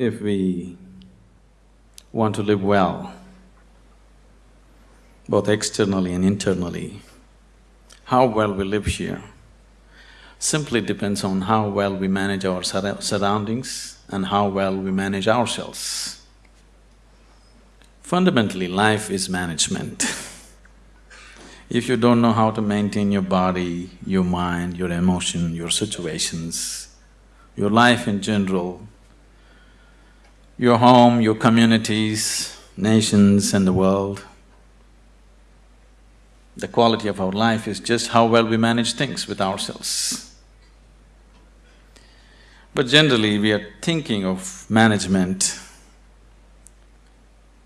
if we want to live well, both externally and internally, how well we live here simply depends on how well we manage our surroundings and how well we manage ourselves. Fundamentally, life is management. if you don't know how to maintain your body, your mind, your emotion, your situations, your life in general, your home, your communities, nations and the world, the quality of our life is just how well we manage things with ourselves. But generally, we are thinking of management,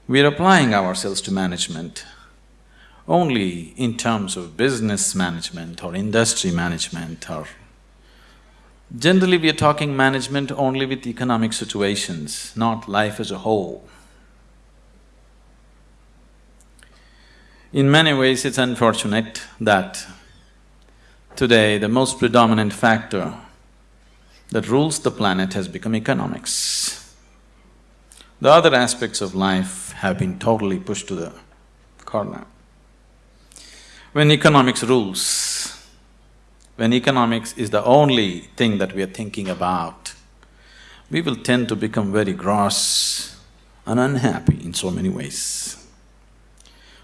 we are applying ourselves to management only in terms of business management or industry management or… Generally, we are talking management only with economic situations, not life as a whole. In many ways, it's unfortunate that today the most predominant factor that rules the planet has become economics. The other aspects of life have been totally pushed to the corner. When economics rules, when economics is the only thing that we are thinking about, we will tend to become very gross and unhappy in so many ways.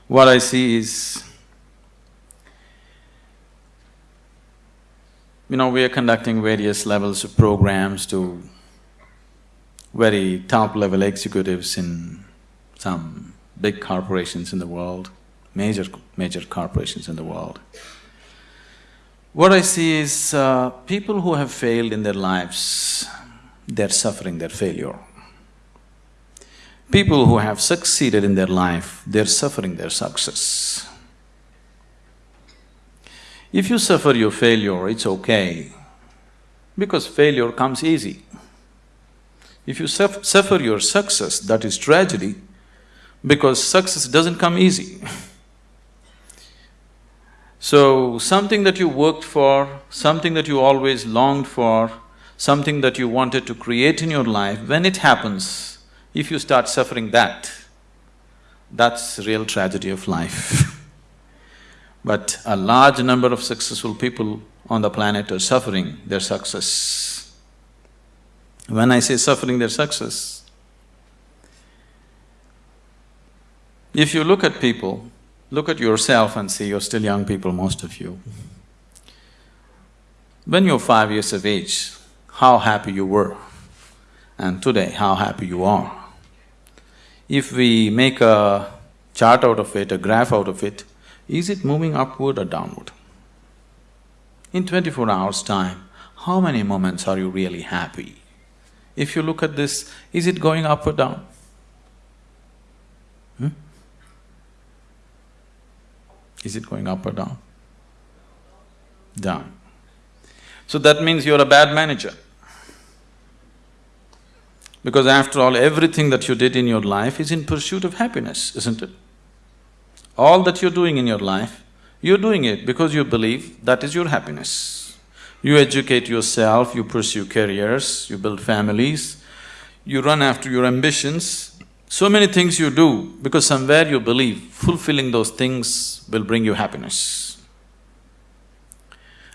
What I see is, You know, we are conducting various levels of programs to very top-level executives in some big corporations in the world, major… major corporations in the world. What I see is uh, people who have failed in their lives, they're suffering their failure. People who have succeeded in their life, they're suffering their success. If you suffer your failure, it's okay, because failure comes easy. If you suffer your success, that is tragedy, because success doesn't come easy. so, something that you worked for, something that you always longed for, something that you wanted to create in your life, when it happens, if you start suffering that, that's real tragedy of life But a large number of successful people on the planet are suffering their success. When I say suffering their success, if you look at people, look at yourself and see you're still young people, most of you. When you're five years of age, how happy you were, and today how happy you are. If we make a chart out of it, a graph out of it, is it moving upward or downward? In twenty-four hours' time, how many moments are you really happy? If you look at this, is it going up or down? Is it going up or down? Down. So that means you're a bad manager. Because after all, everything that you did in your life is in pursuit of happiness, isn't it? All that you're doing in your life, you're doing it because you believe that is your happiness. You educate yourself, you pursue careers, you build families, you run after your ambitions. So many things you do because somewhere you believe fulfilling those things will bring you happiness.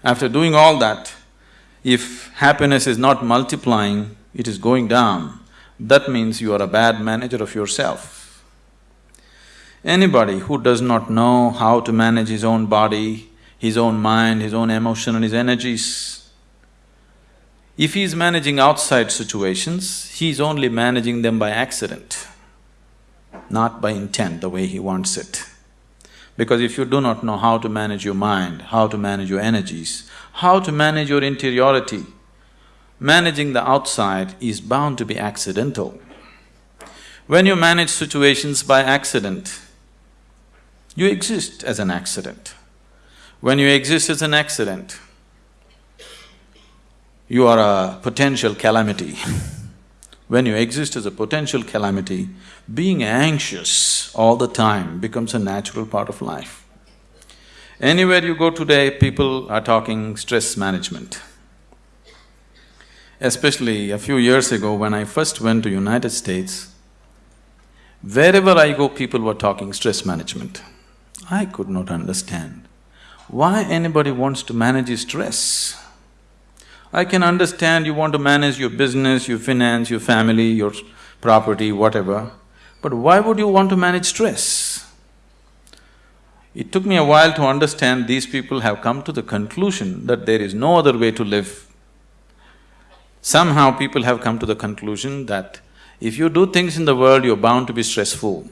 After doing all that, if happiness is not multiplying, it is going down, that means you are a bad manager of yourself. Anybody who does not know how to manage his own body, his own mind, his own emotion and his energies, if he is managing outside situations, he is only managing them by accident, not by intent, the way he wants it. Because if you do not know how to manage your mind, how to manage your energies, how to manage your interiority, managing the outside is bound to be accidental. When you manage situations by accident, you exist as an accident. When you exist as an accident, you are a potential calamity. when you exist as a potential calamity, being anxious all the time becomes a natural part of life. Anywhere you go today, people are talking stress management. especially a few years ago when I first went to United States, wherever I go, people were talking stress management. I could not understand why anybody wants to manage his stress. I can understand you want to manage your business, your finance, your family, your property, whatever, but why would you want to manage stress? It took me a while to understand these people have come to the conclusion that there is no other way to live. Somehow people have come to the conclusion that if you do things in the world, you're bound to be stressful.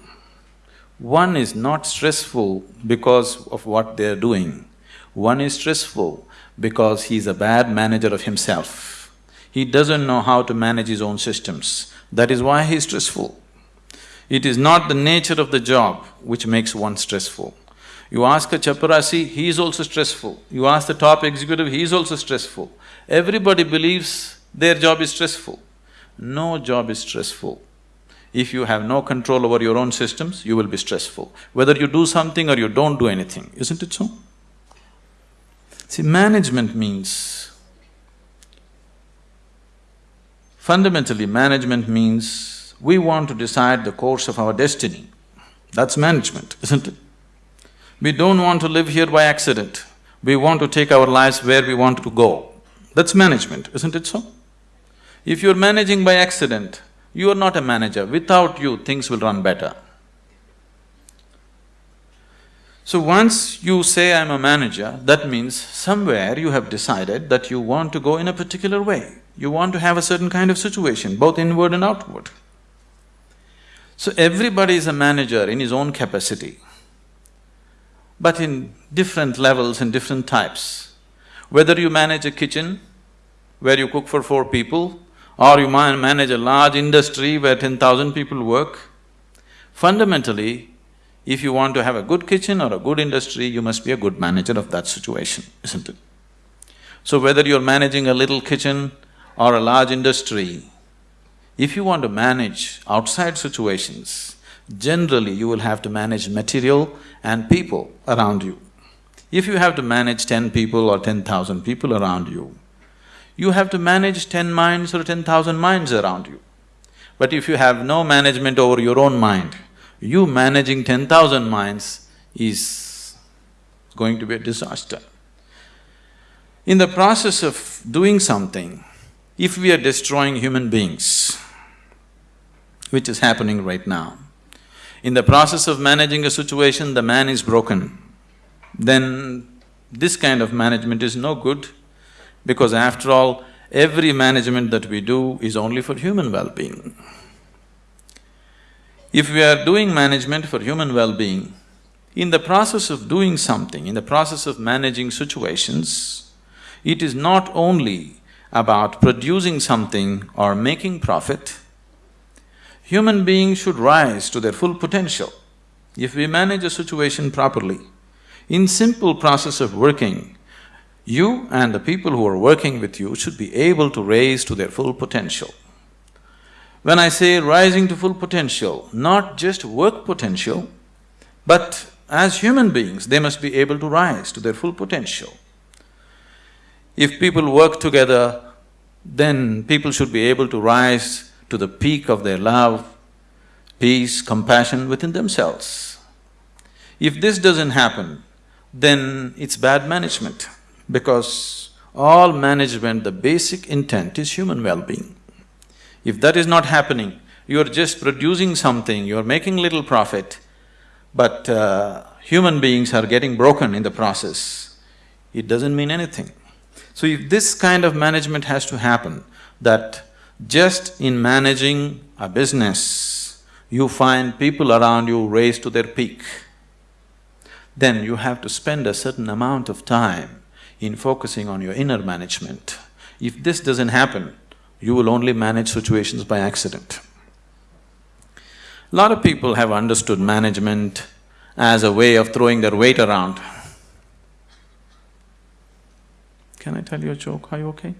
One is not stressful because of what they're doing. One is stressful because he's a bad manager of himself. He doesn't know how to manage his own systems. That is why he's stressful. It is not the nature of the job which makes one stressful. You ask a chaparasi, he is also stressful. You ask the top executive, he is also stressful. Everybody believes their job is stressful. No job is stressful. If you have no control over your own systems, you will be stressful. Whether you do something or you don't do anything, isn't it so? See, management means… Fundamentally, management means we want to decide the course of our destiny. That's management, isn't it? We don't want to live here by accident. We want to take our lives where we want to go. That's management, isn't it so? If you're managing by accident, you are not a manager. Without you, things will run better. So once you say, I'm a manager, that means somewhere you have decided that you want to go in a particular way. You want to have a certain kind of situation, both inward and outward. So everybody is a manager in his own capacity but in different levels and different types. Whether you manage a kitchen where you cook for four people, or you manage a large industry where ten thousand people work, fundamentally, if you want to have a good kitchen or a good industry, you must be a good manager of that situation, isn't it? So whether you're managing a little kitchen or a large industry, if you want to manage outside situations, generally you will have to manage material and people around you. If you have to manage ten people or ten thousand people around you, you have to manage ten minds or ten thousand minds around you. But if you have no management over your own mind, you managing ten thousand minds is going to be a disaster. In the process of doing something, if we are destroying human beings, which is happening right now, in the process of managing a situation, the man is broken, then this kind of management is no good because after all, every management that we do is only for human well-being. If we are doing management for human well-being, in the process of doing something, in the process of managing situations, it is not only about producing something or making profit, Human beings should rise to their full potential. If we manage a situation properly, in simple process of working, you and the people who are working with you should be able to raise to their full potential. When I say rising to full potential, not just work potential, but as human beings, they must be able to rise to their full potential. If people work together, then people should be able to rise to the peak of their love, peace, compassion within themselves. If this doesn't happen, then it's bad management because all management, the basic intent is human well-being. If that is not happening, you're just producing something, you're making little profit, but uh, human beings are getting broken in the process, it doesn't mean anything. So if this kind of management has to happen, that just in managing a business, you find people around you raised to their peak, then you have to spend a certain amount of time in focusing on your inner management. If this doesn't happen, you will only manage situations by accident. A lot of people have understood management as a way of throwing their weight around. Can I tell you a joke? Are you okay?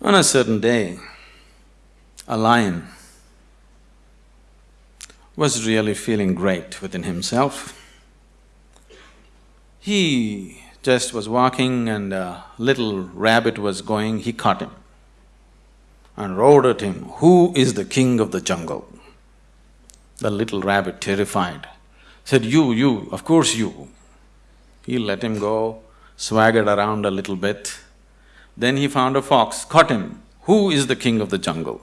On a certain day, a lion was really feeling great within himself. He just was walking and a little rabbit was going, he caught him. And roared at him, Who is the king of the jungle? The little rabbit, terrified, said, You, you, of course you. He let him go, swaggered around a little bit. Then he found a fox, caught him. Who is the king of the jungle?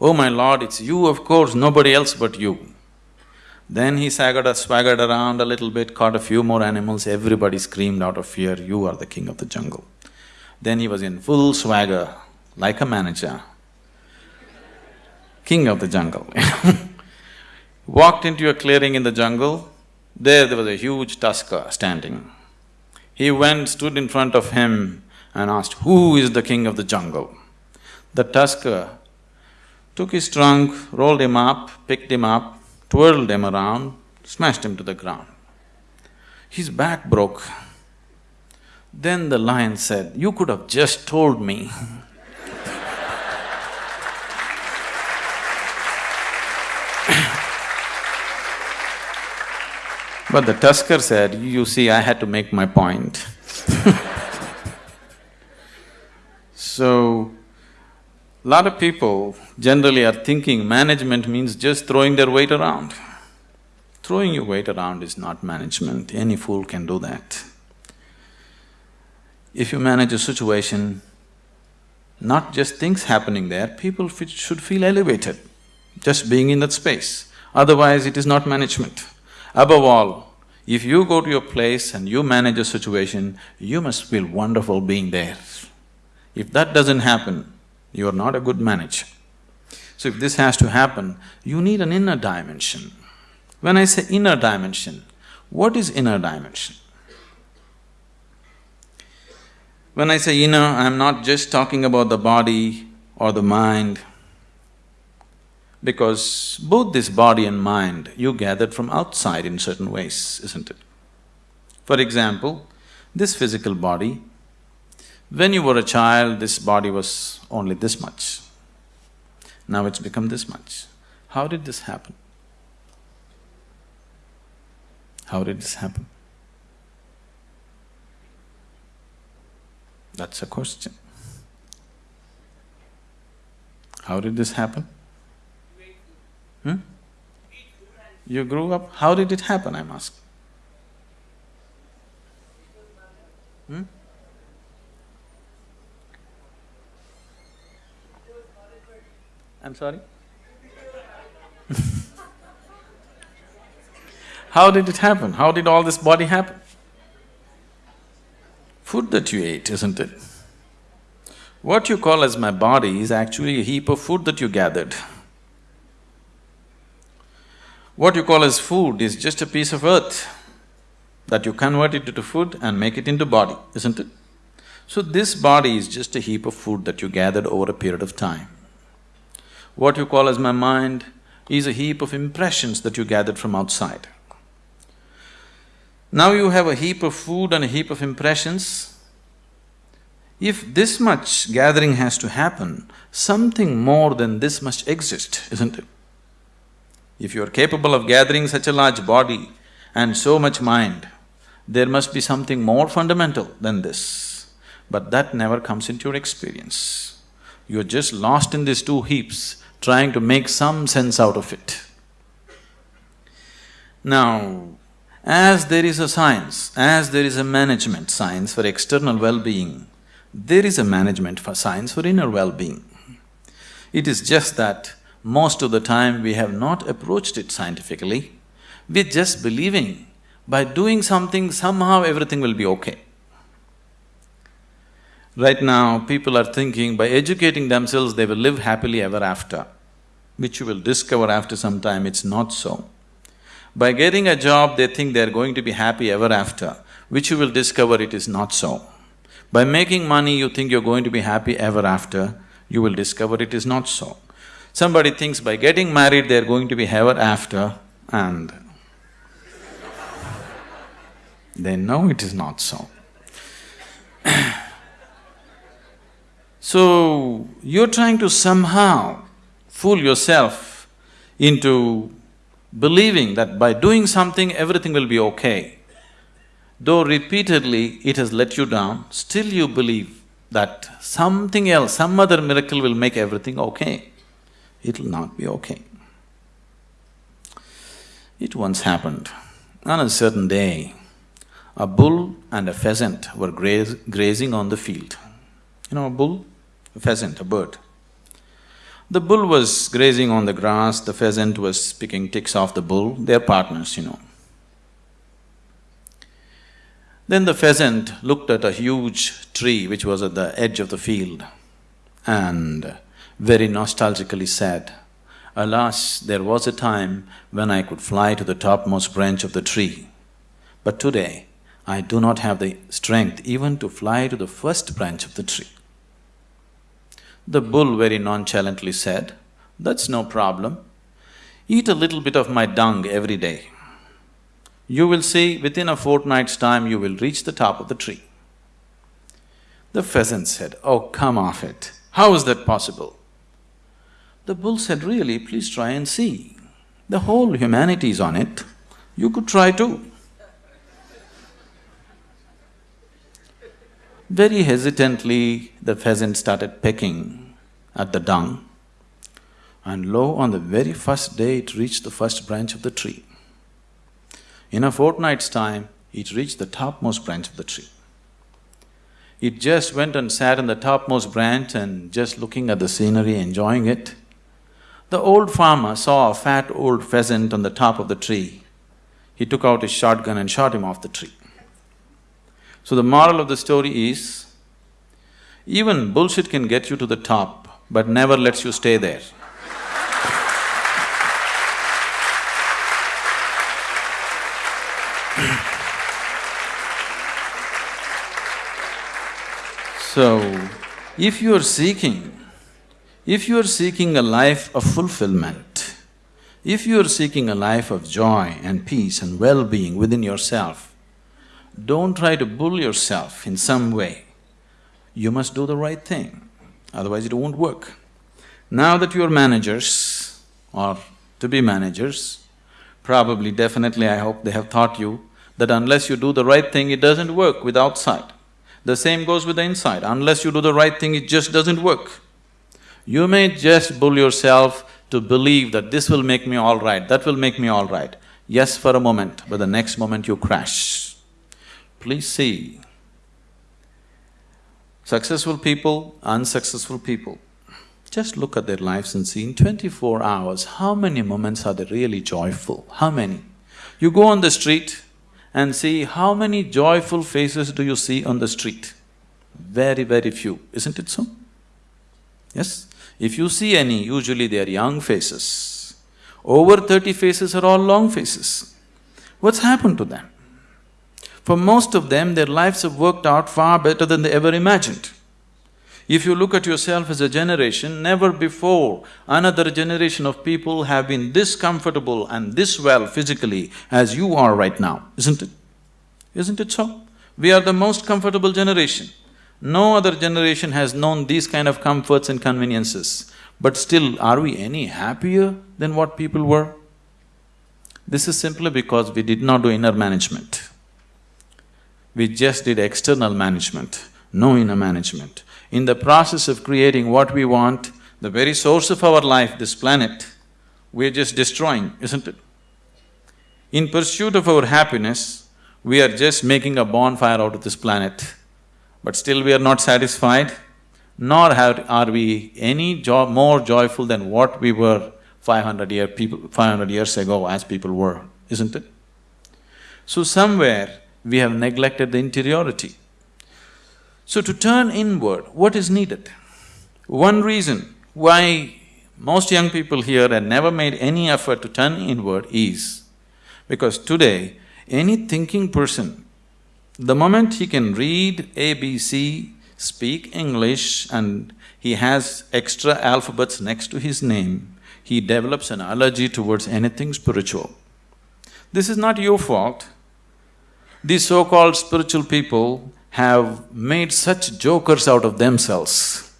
Oh my lord, it's you, of course, nobody else but you. Then he swaggered, swaggered around a little bit, caught a few more animals, everybody screamed out of fear, you are the king of the jungle. Then he was in full swagger, like a manager, king of the jungle Walked into a clearing in the jungle, there there was a huge tusker uh, standing. He went, stood in front of him and asked, who is the king of the jungle? The tusker uh, took his trunk, rolled him up, picked him up, twirled him around, smashed him to the ground. His back broke. Then the lion said, you could have just told me But the tusker said, you see, I had to make my point So, lot of people generally are thinking management means just throwing their weight around. Throwing your weight around is not management, any fool can do that. If you manage a situation, not just things happening there, people should feel elevated, just being in that space. Otherwise, it is not management. Above all, if you go to your place and you manage a situation, you must feel wonderful being there. If that doesn't happen, you are not a good manager. So if this has to happen, you need an inner dimension. When I say inner dimension, what is inner dimension? When I say inner, I'm not just talking about the body or the mind, because both this body and mind you gathered from outside in certain ways, isn't it? For example, this physical body when you were a child, this body was only this much. Now it's become this much. How did this happen? How did this happen? That's a question. How did this happen? Hmm? You grew up, how did it happen, I'm asking? Hmm? I'm sorry? How did it happen? How did all this body happen? Food that you ate, isn't it? What you call as my body is actually a heap of food that you gathered. What you call as food is just a piece of earth that you convert it into food and make it into body, isn't it? So this body is just a heap of food that you gathered over a period of time. What you call as my mind is a heap of impressions that you gathered from outside. Now you have a heap of food and a heap of impressions. If this much gathering has to happen, something more than this must exist, isn't it? If you are capable of gathering such a large body and so much mind, there must be something more fundamental than this. But that never comes into your experience. You're just lost in these two heaps trying to make some sense out of it. Now, as there is a science, as there is a management science for external well-being, there is a management for science for inner well-being. It is just that most of the time we have not approached it scientifically, we're just believing by doing something somehow everything will be okay. Right now, people are thinking by educating themselves they will live happily ever after, which you will discover after some time it's not so. By getting a job, they think they're going to be happy ever after, which you will discover it is not so. By making money, you think you're going to be happy ever after, you will discover it is not so. Somebody thinks by getting married, they're going to be ever after, and they know it is not so. So, you're trying to somehow fool yourself into believing that by doing something everything will be okay. Though repeatedly it has let you down, still you believe that something else, some other miracle will make everything okay. It'll not be okay. It once happened. On a certain day, a bull and a pheasant were graze, grazing on the field. You know a bull? A pheasant, a bird. The bull was grazing on the grass, the pheasant was picking ticks off the bull, they're partners, you know. Then the pheasant looked at a huge tree which was at the edge of the field and very nostalgically said, Alas, there was a time when I could fly to the topmost branch of the tree, but today I do not have the strength even to fly to the first branch of the tree. The bull very nonchalantly said, That's no problem. Eat a little bit of my dung every day. You will see within a fortnight's time you will reach the top of the tree. The pheasant said, Oh, come off it. How is that possible? The bull said, Really, please try and see. The whole humanity is on it. You could try too. Very hesitantly, the pheasant started pecking at the dung, and lo, on the very first day it reached the first branch of the tree. In a fortnight's time, it reached the topmost branch of the tree. It just went and sat on the topmost branch and just looking at the scenery, enjoying it. The old farmer saw a fat old pheasant on the top of the tree. He took out his shotgun and shot him off the tree. So the moral of the story is, even bullshit can get you to the top, but never lets you stay there. so, if you are seeking, if you are seeking a life of fulfillment, if you are seeking a life of joy and peace and well-being within yourself, don't try to bull yourself in some way. You must do the right thing, otherwise it won't work. Now that you're managers or to be managers, probably, definitely I hope they have taught you that unless you do the right thing, it doesn't work with outside. The same goes with the inside, unless you do the right thing, it just doesn't work. You may just bull yourself to believe that this will make me all right, that will make me all right. Yes, for a moment, but the next moment you crash. Please see, successful people, unsuccessful people, just look at their lives and see in twenty-four hours, how many moments are they really joyful? How many? You go on the street and see how many joyful faces do you see on the street? Very, very few, isn't it so? Yes? If you see any, usually they are young faces. Over thirty faces are all long faces. What's happened to them? For most of them, their lives have worked out far better than they ever imagined. If you look at yourself as a generation, never before another generation of people have been this comfortable and this well physically as you are right now, isn't it? Isn't it so? We are the most comfortable generation. No other generation has known these kind of comforts and conveniences. But still, are we any happier than what people were? This is simply because we did not do inner management. We just did external management, no inner management. In the process of creating what we want, the very source of our life, this planet, we're just destroying, isn't it? In pursuit of our happiness, we are just making a bonfire out of this planet, but still we are not satisfied, nor have, are we any jo more joyful than what we were 500 year people… 500 years ago as people were, isn't it? So somewhere, we have neglected the interiority. So to turn inward, what is needed? One reason why most young people here have never made any effort to turn inward is because today, any thinking person, the moment he can read ABC, speak English and he has extra alphabets next to his name, he develops an allergy towards anything spiritual. This is not your fault, these so-called spiritual people have made such jokers out of themselves.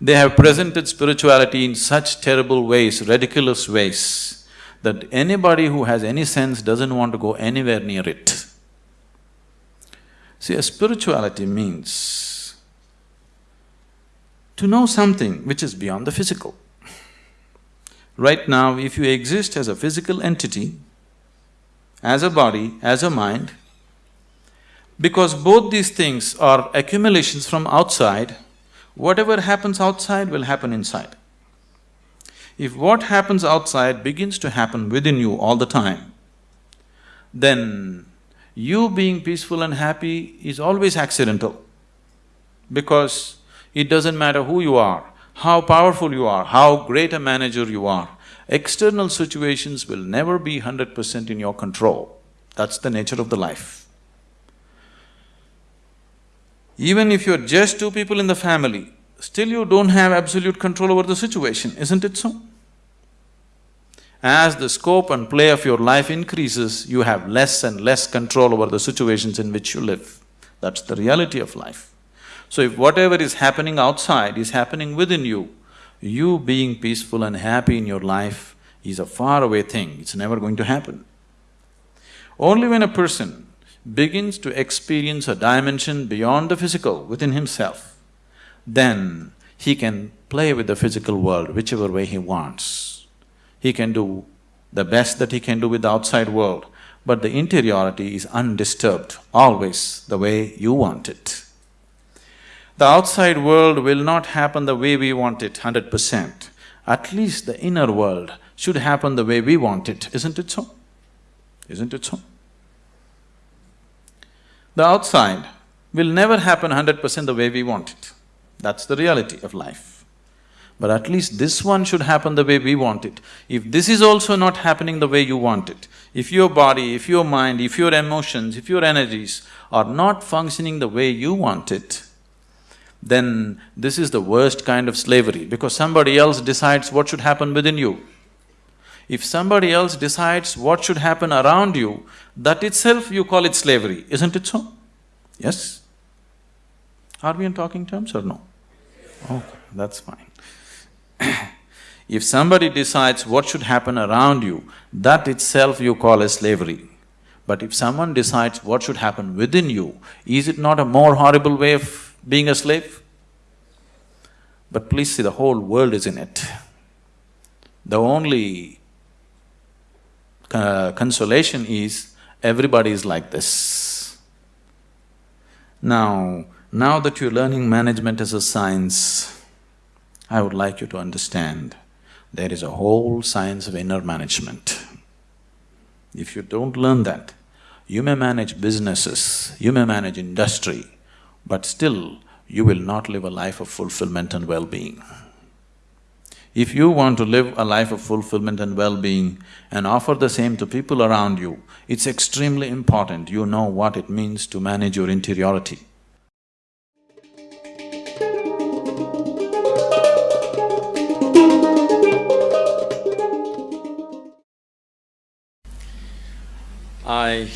They have presented spirituality in such terrible ways, ridiculous ways, that anybody who has any sense doesn't want to go anywhere near it. See, a spirituality means to know something which is beyond the physical. Right now, if you exist as a physical entity, as a body, as a mind, because both these things are accumulations from outside, whatever happens outside will happen inside. If what happens outside begins to happen within you all the time, then you being peaceful and happy is always accidental because it doesn't matter who you are, how powerful you are, how great a manager you are, external situations will never be hundred percent in your control. That's the nature of the life. Even if you're just two people in the family, still you don't have absolute control over the situation, isn't it so? As the scope and play of your life increases, you have less and less control over the situations in which you live. That's the reality of life. So if whatever is happening outside is happening within you, you being peaceful and happy in your life is a faraway thing, it's never going to happen. Only when a person begins to experience a dimension beyond the physical within himself, then he can play with the physical world whichever way he wants. He can do the best that he can do with the outside world, but the interiority is undisturbed, always the way you want it. The outside world will not happen the way we want it hundred percent. At least the inner world should happen the way we want it, isn't it so? Isn't it so? The outside will never happen hundred percent the way we want it. That's the reality of life. But at least this one should happen the way we want it. If this is also not happening the way you want it, if your body, if your mind, if your emotions, if your energies are not functioning the way you want it, then this is the worst kind of slavery because somebody else decides what should happen within you. If somebody else decides what should happen around you, that itself you call it slavery, isn't it so? Yes? Are we in talking terms or no? Okay, that's fine. if somebody decides what should happen around you, that itself you call as slavery. But if someone decides what should happen within you, is it not a more horrible way of being a slave. But please see, the whole world is in it. The only uh, consolation is everybody is like this. Now, now that you're learning management as a science, I would like you to understand there is a whole science of inner management. If you don't learn that, you may manage businesses, you may manage industry, but still you will not live a life of fulfillment and well-being. If you want to live a life of fulfillment and well-being and offer the same to people around you, it's extremely important you know what it means to manage your interiority. I…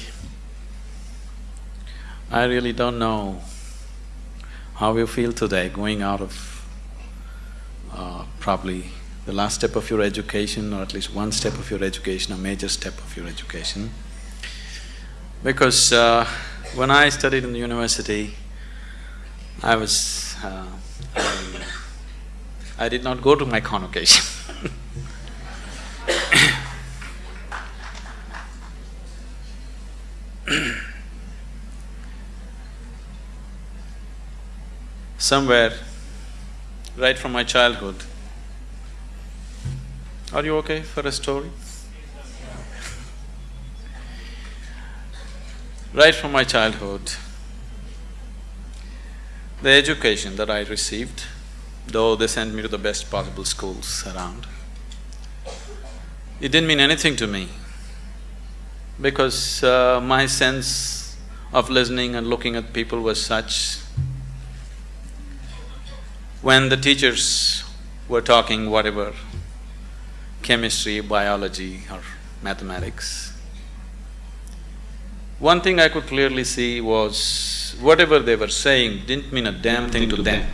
I really don't know how you feel today going out of uh, probably the last step of your education or at least one step of your education, a major step of your education. Because uh, when I studied in the university, I was… Uh, I, I did not go to my convocation somewhere right from my childhood. Are you okay for a story? right from my childhood, the education that I received, though they sent me to the best possible schools around, it didn't mean anything to me because uh, my sense of listening and looking at people was such when the teachers were talking whatever, chemistry, biology or mathematics, one thing I could clearly see was whatever they were saying didn't mean a damn thing to them.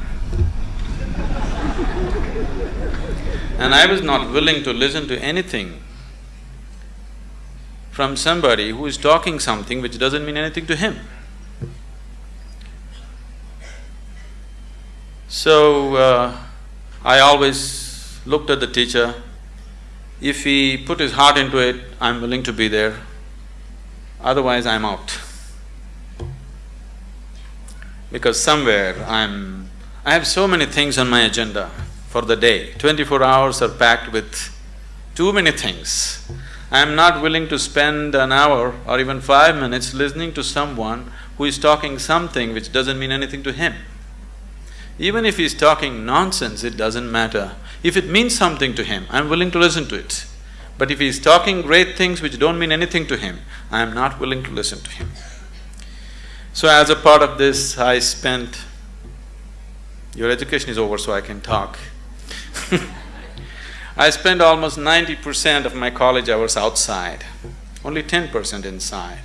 And I was not willing to listen to anything from somebody who is talking something which doesn't mean anything to him. So, uh, I always looked at the teacher. If he put his heart into it, I'm willing to be there. Otherwise, I'm out. Because somewhere I'm… I have so many things on my agenda for the day. Twenty-four hours are packed with too many things. I'm not willing to spend an hour or even five minutes listening to someone who is talking something which doesn't mean anything to him. Even if he's talking nonsense, it doesn't matter. If it means something to him, I'm willing to listen to it. But if he's talking great things which don't mean anything to him, I am not willing to listen to him. So as a part of this, I spent… Your education is over so I can talk I spent almost ninety percent of my college hours outside, only ten percent inside.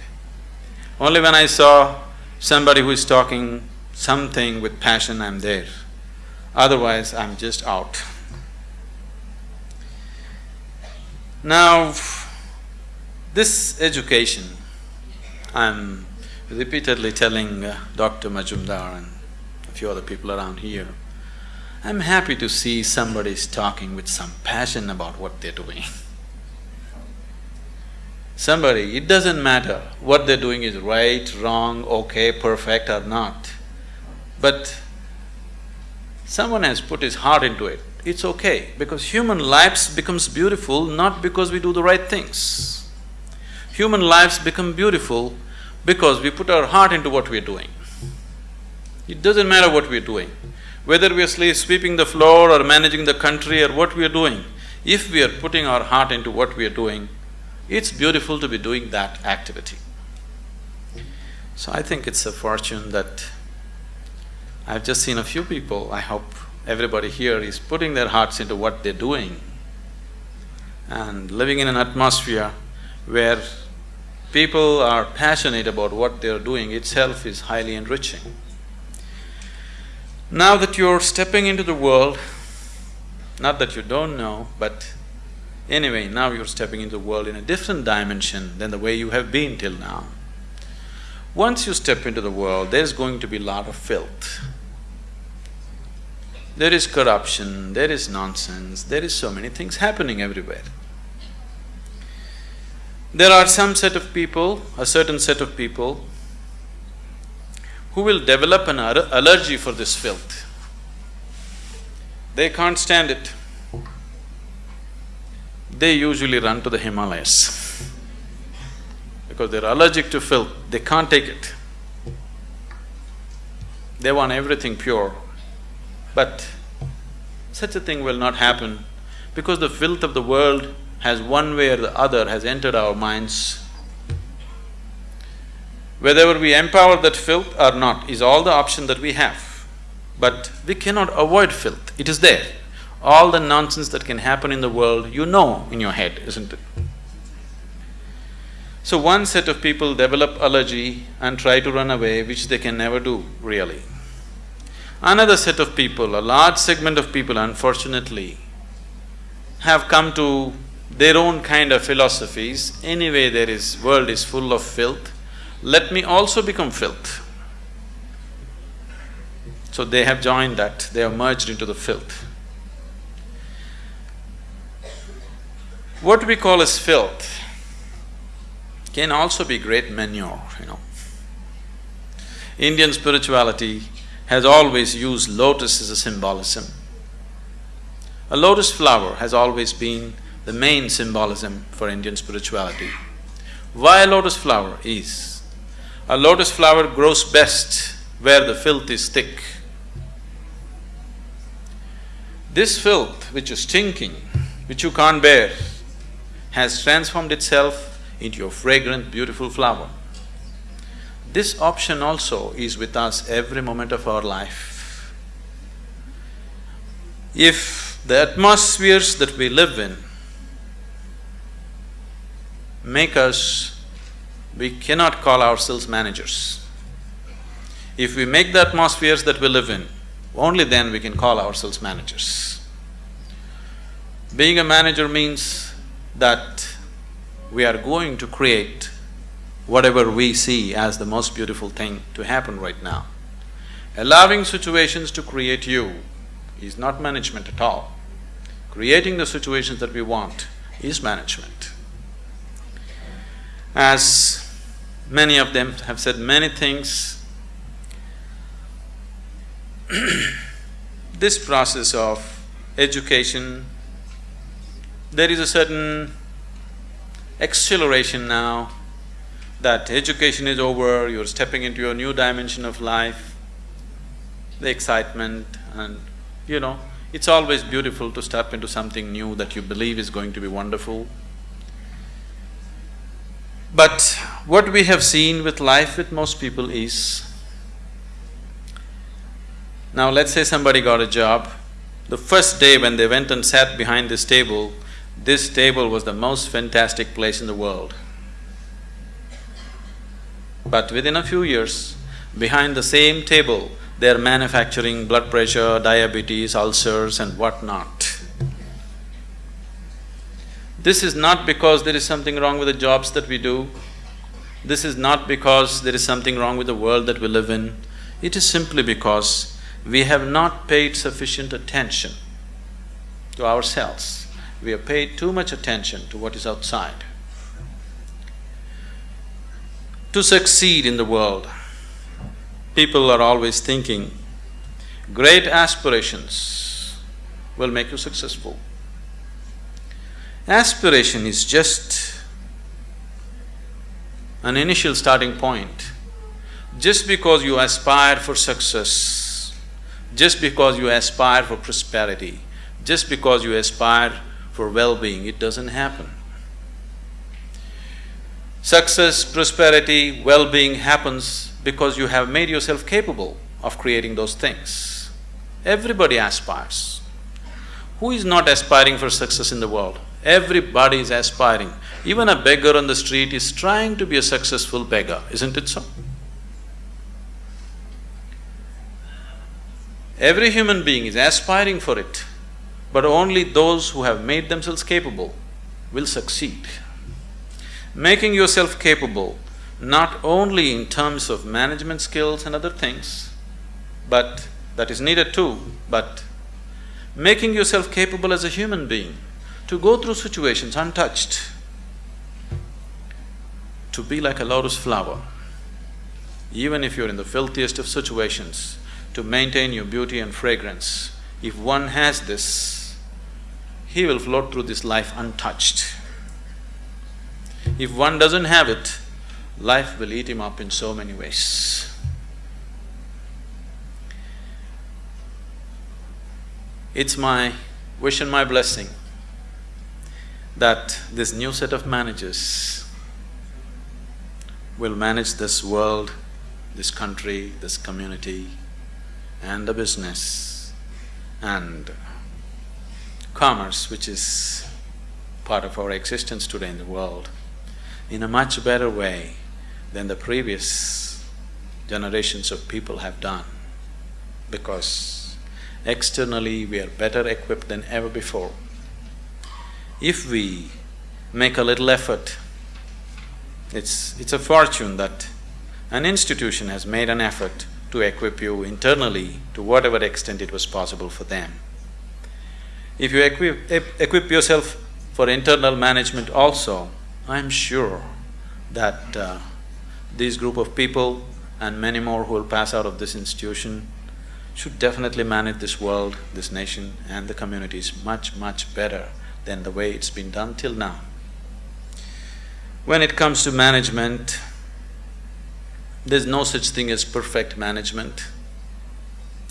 Only when I saw somebody who is talking something with passion, I'm there. Otherwise, I'm just out. Now, this education, I'm repeatedly telling uh, Dr. Majumdar and a few other people around here, I'm happy to see somebody's talking with some passion about what they're doing. Somebody, it doesn't matter what they're doing is right, wrong, okay, perfect or not. But someone has put his heart into it, it's okay because human lives becomes beautiful not because we do the right things. Human lives become beautiful because we put our heart into what we're doing. It doesn't matter what we're doing. Whether we are sweeping the floor or managing the country or what we are doing, if we are putting our heart into what we are doing, it's beautiful to be doing that activity. So I think it's a fortune that I've just seen a few people, I hope everybody here is putting their hearts into what they're doing and living in an atmosphere where people are passionate about what they're doing itself is highly enriching. Now that you're stepping into the world, not that you don't know, but anyway, now you're stepping into the world in a different dimension than the way you have been till now. Once you step into the world, there's going to be a lot of filth. There is corruption, there is nonsense, there is so many things happening everywhere. There are some set of people, a certain set of people who will develop an allergy for this filth. They can't stand it. They usually run to the Himalayas because they're allergic to filth, they can't take it. They want everything pure. But such a thing will not happen because the filth of the world has one way or the other has entered our minds whether we empower that filth or not is all the option that we have. But we cannot avoid filth, it is there. All the nonsense that can happen in the world, you know in your head, isn't it? So one set of people develop allergy and try to run away, which they can never do, really. Another set of people, a large segment of people unfortunately, have come to their own kind of philosophies, anyway there is… world is full of filth, let me also become filth. So they have joined that, they have merged into the filth. What we call as filth can also be great manure, you know. Indian spirituality has always used lotus as a symbolism. A lotus flower has always been the main symbolism for Indian spirituality. Why a lotus flower is a lotus flower grows best where the filth is thick. This filth which is stinking, which you can't bear, has transformed itself into a fragrant, beautiful flower. This option also is with us every moment of our life. If the atmospheres that we live in make us we cannot call ourselves managers. If we make the atmospheres that we live in, only then we can call ourselves managers. Being a manager means that we are going to create whatever we see as the most beautiful thing to happen right now. Allowing situations to create you is not management at all. Creating the situations that we want is management. As many of them have said many things, this process of education, there is a certain acceleration now that education is over, you're stepping into a new dimension of life, the excitement and you know, it's always beautiful to step into something new that you believe is going to be wonderful. But what we have seen with life with most people is, now let's say somebody got a job, the first day when they went and sat behind this table, this table was the most fantastic place in the world. But within a few years, behind the same table, they're manufacturing blood pressure, diabetes, ulcers and whatnot. This is not because there is something wrong with the jobs that we do. This is not because there is something wrong with the world that we live in. It is simply because we have not paid sufficient attention to ourselves. We have paid too much attention to what is outside. To succeed in the world, people are always thinking, great aspirations will make you successful. Aspiration is just an initial starting point. Just because you aspire for success, just because you aspire for prosperity, just because you aspire for well-being, it doesn't happen. Success, prosperity, well-being happens because you have made yourself capable of creating those things. Everybody aspires. Who is not aspiring for success in the world? Everybody is aspiring. Even a beggar on the street is trying to be a successful beggar, isn't it so? Every human being is aspiring for it, but only those who have made themselves capable will succeed. Making yourself capable not only in terms of management skills and other things, but that is needed too, but making yourself capable as a human being to go through situations untouched, to be like a lotus flower, even if you're in the filthiest of situations, to maintain your beauty and fragrance. If one has this, he will float through this life untouched. If one doesn't have it, life will eat him up in so many ways. It's my wish and my blessing that this new set of managers will manage this world, this country, this community and the business and commerce which is part of our existence today in the world in a much better way than the previous generations of people have done because externally we are better equipped than ever before. If we make a little effort, it's… it's a fortune that an institution has made an effort to equip you internally to whatever extent it was possible for them. If you equip, equip yourself for internal management also, I'm sure that uh, this group of people and many more who will pass out of this institution should definitely manage this world, this nation and the communities much, much better than the way it's been done till now. When it comes to management, there's no such thing as perfect management.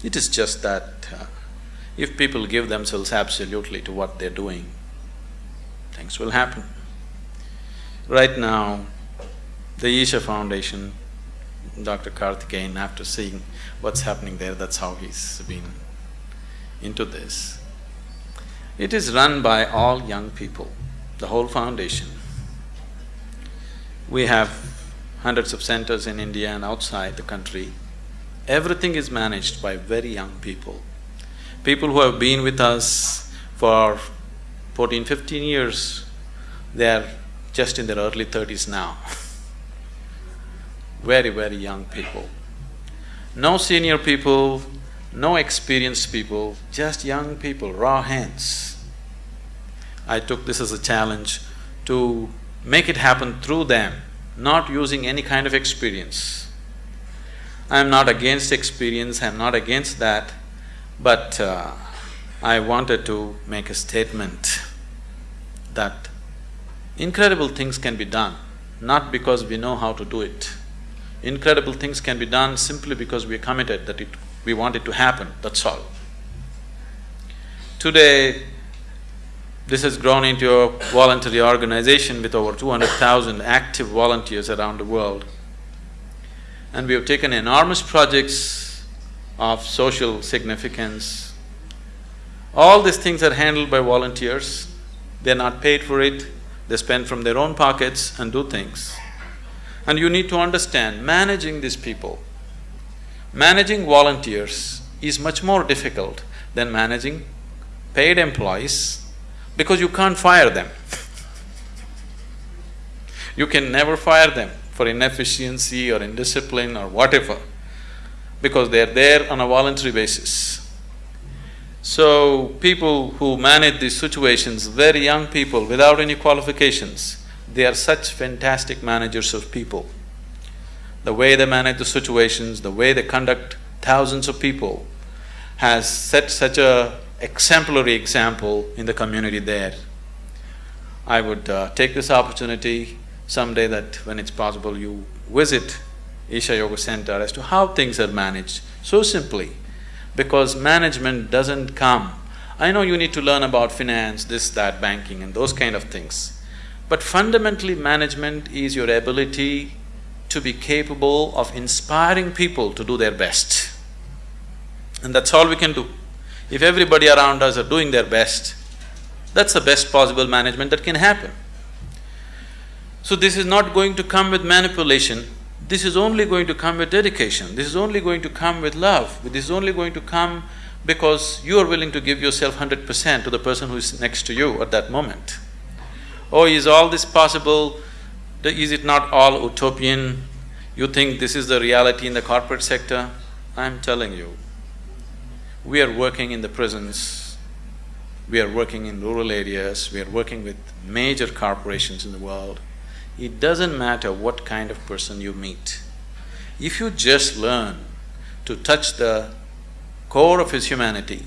It is just that uh, if people give themselves absolutely to what they're doing, things will happen. Right now, the Isha Foundation, Dr. Karthikeyan, after seeing what's happening there, that's how he's been into this. It is run by all young people, the whole foundation. We have hundreds of centers in India and outside the country. Everything is managed by very young people. People who have been with us for 14, 15 years, they are just in their early thirties now very, very young people. No senior people, no experienced people, just young people, raw hands. I took this as a challenge to make it happen through them, not using any kind of experience. I'm not against experience, I'm not against that, but uh, I wanted to make a statement that incredible things can be done, not because we know how to do it. Incredible things can be done simply because we are committed that it, we want it to happen, that's all. Today, this has grown into a voluntary organization with over two hundred thousand active volunteers around the world. And we have taken enormous projects of social significance. All these things are handled by volunteers, they're not paid for it, they spend from their own pockets and do things. And you need to understand, managing these people, managing volunteers is much more difficult than managing paid employees because you can't fire them. you can never fire them for inefficiency or indiscipline or whatever, because they're there on a voluntary basis. So, people who manage these situations, very young people without any qualifications, they are such fantastic managers of people. The way they manage the situations, the way they conduct thousands of people has set such a exemplary example in the community there. I would uh, take this opportunity someday that when it's possible you visit Isha Yoga Center as to how things are managed, so simply, because management doesn't come. I know you need to learn about finance, this, that, banking and those kind of things. But fundamentally, management is your ability to be capable of inspiring people to do their best. And that's all we can do. If everybody around us are doing their best, that's the best possible management that can happen. So this is not going to come with manipulation, this is only going to come with dedication, this is only going to come with love, this is only going to come because you are willing to give yourself hundred percent to the person who is next to you at that moment. Oh, is all this possible? Is it not all utopian? You think this is the reality in the corporate sector? I'm telling you, we are working in the prisons, we are working in rural areas, we are working with major corporations in the world. It doesn't matter what kind of person you meet. If you just learn to touch the core of his humanity,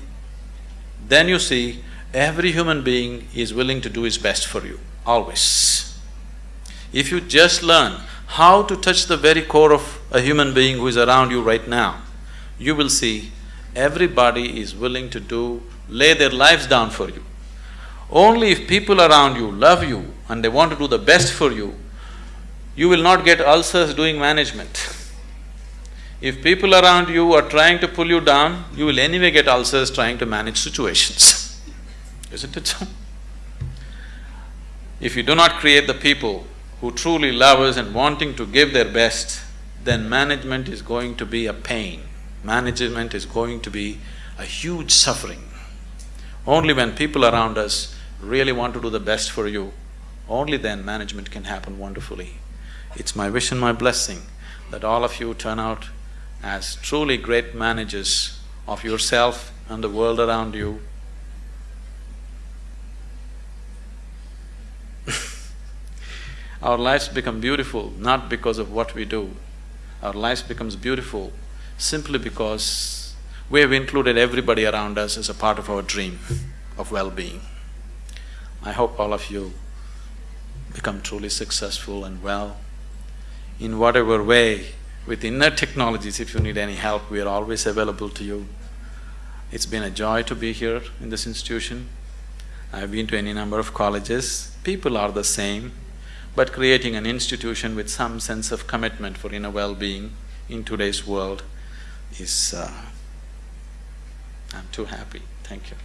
then you see every human being is willing to do his best for you always. If you just learn how to touch the very core of a human being who is around you right now, you will see everybody is willing to do… lay their lives down for you. Only if people around you love you and they want to do the best for you, you will not get ulcers doing management. If people around you are trying to pull you down, you will anyway get ulcers trying to manage situations, isn't it so? If you do not create the people who truly love us and wanting to give their best, then management is going to be a pain. Management is going to be a huge suffering. Only when people around us really want to do the best for you, only then management can happen wonderfully. It's my wish and my blessing that all of you turn out as truly great managers of yourself and the world around you Our lives become beautiful not because of what we do. Our lives becomes beautiful simply because we have included everybody around us as a part of our dream of well-being. I hope all of you become truly successful and well. In whatever way, with inner technologies, if you need any help, we are always available to you. It's been a joy to be here in this institution. I've been to any number of colleges, people are the same, but creating an institution with some sense of commitment for inner well-being in today's world is… Uh, I'm too happy. Thank you.